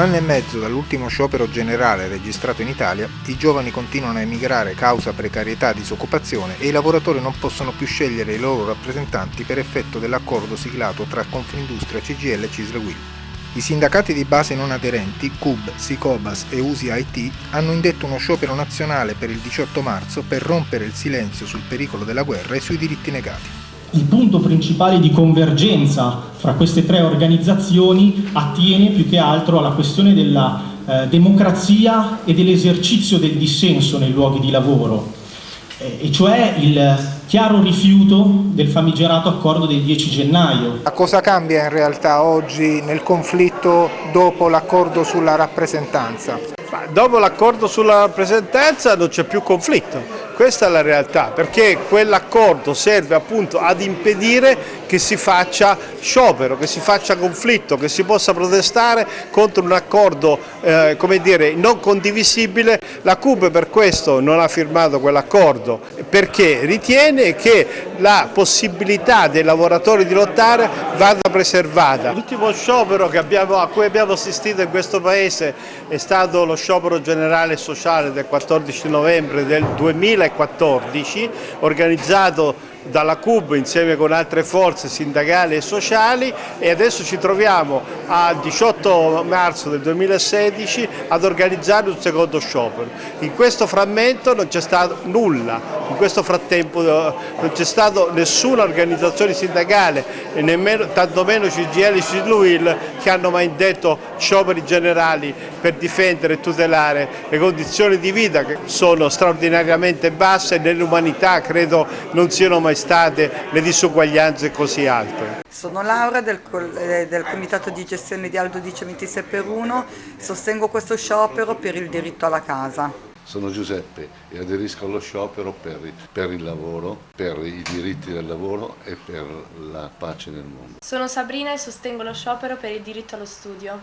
un anno e mezzo dall'ultimo sciopero generale registrato in Italia, i giovani continuano a emigrare causa precarietà disoccupazione e i lavoratori non possono più scegliere i loro rappresentanti per effetto dell'accordo siglato tra Confindustria, CGL e Cisle Will. I sindacati di base non aderenti, CUB, Sicobas e USI IT, hanno indetto uno sciopero nazionale per il 18 marzo per rompere il silenzio sul pericolo della guerra e sui diritti negati. Il punto principale di convergenza fra queste tre organizzazioni attiene più che altro alla questione della eh, democrazia e dell'esercizio del dissenso nei luoghi di lavoro, eh, e cioè il chiaro rifiuto del famigerato accordo del 10 gennaio. A cosa cambia in realtà oggi nel conflitto dopo l'accordo sulla rappresentanza? dopo l'accordo sulla rappresentanza non c'è più conflitto, questa è la realtà, perché quell'accordo serve appunto ad impedire che si faccia sciopero, che si faccia conflitto, che si possa protestare contro un accordo eh, come dire, non condivisibile. La CUB per questo non ha firmato quell'accordo, perché ritiene che la possibilità dei lavoratori di lottare vada preservata. L'ultimo sciopero abbiamo, a cui abbiamo assistito in questo Paese è stato lo sciopero generale sociale del 14 novembre del 2014 organizzato dalla CUB insieme con altre forze sindacali e sociali e adesso ci troviamo al 18 marzo del 2016 ad organizzare un secondo sciopero. In questo frammento non c'è stato nulla, in questo frattempo eh, non c'è stata nessuna organizzazione sindacale e nemmeno, tantomeno CGL e CILUIL che hanno mai detto scioperi generali per difendere e tutelare le condizioni di vita che sono straordinariamente basse e nell'umanità credo non siano mai state le disuguaglianze così alte. Sono Laura del, eh, del Comitato di Gestione di Aldo Dice 26 per 1, sostengo questo sciopero per il diritto alla casa. Sono Giuseppe e aderisco allo sciopero per, per, il lavoro, per i diritti del lavoro e per la pace nel mondo. Sono Sabrina e sostengo lo sciopero per il diritto allo studio.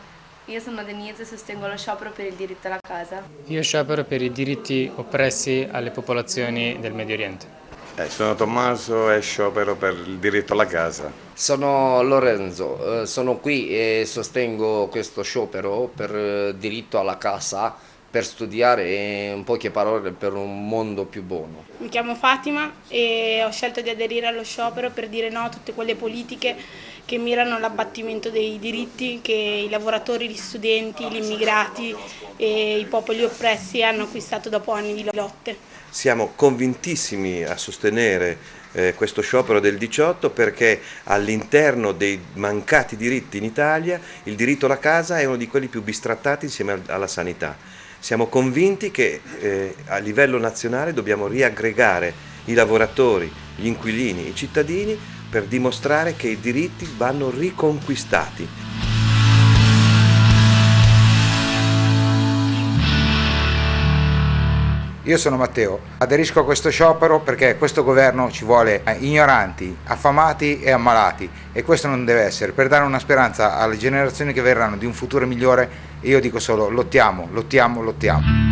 Io sono Denise e sostengo lo sciopero per il diritto alla casa. Io sciopero per i diritti oppressi alle popolazioni del Medio Oriente. Eh, sono Tommaso e sciopero per il diritto alla casa. Sono Lorenzo, eh, sono qui e sostengo questo sciopero per il diritto alla casa per studiare in poche parole per un mondo più buono. Mi chiamo Fatima e ho scelto di aderire allo sciopero per dire no a tutte quelle politiche che mirano all'abbattimento dei diritti che i lavoratori, gli studenti, gli immigrati e i popoli oppressi hanno acquistato dopo anni di lotte. Siamo convintissimi a sostenere eh, questo sciopero del 18 perché all'interno dei mancati diritti in Italia il diritto alla casa è uno di quelli più bistrattati insieme alla sanità. Siamo convinti che eh, a livello nazionale dobbiamo riaggregare i lavoratori, gli inquilini, i cittadini per dimostrare che i diritti vanno riconquistati. Io sono Matteo, aderisco a questo sciopero perché questo governo ci vuole ignoranti, affamati e ammalati e questo non deve essere. Per dare una speranza alle generazioni che verranno di un futuro migliore io dico solo lottiamo, lottiamo, lottiamo.